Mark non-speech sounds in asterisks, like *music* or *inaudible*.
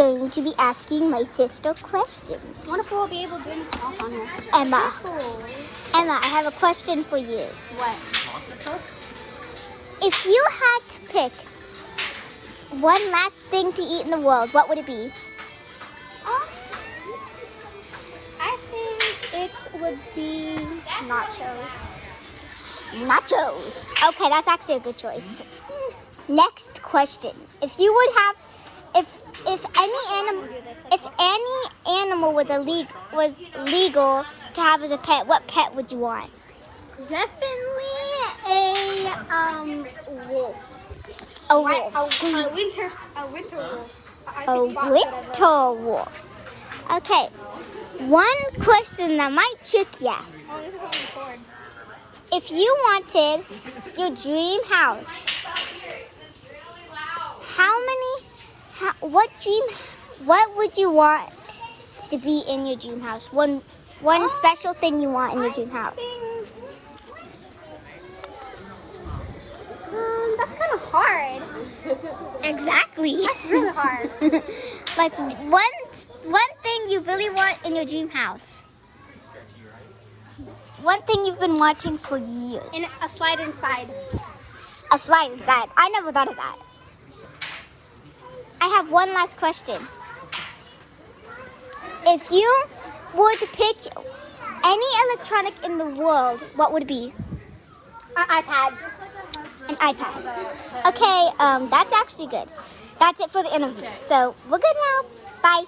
going to be asking my sister questions. If we'll be able to do anything else on here? Emma, Cool. Emma, I have a question for you. What? If you had to pick one last thing to eat in the world, what would it be? Um, I think it would be nachos. Nachos. Okay, that's actually a good choice. Next question. If you would have if if any animal if any animal was a leg, was legal to have as a pet, what pet would you want? Definitely a um wolf. A A, wolf. a winter a winter wolf. I A think fox would have winter wolf. Okay. One question that might trick ya. Oh, this is only cord. If you wanted your dream house, what dream, what would you want to be in your dream house? One, one Um, special thing you want in your dream house. Um, that's kind of hard. Exactly. *laughs* That's really hard. *laughs* like one, one thing you really want in your dream house. One thing you've been wanting for years. In a slide inside. A slide inside. I never thought of that. I have one last question. If you were to pick any electronic in the world, what would it be? An iPad. An iPad. Okay, um, that's actually good. That's it for the interview. So we're good now.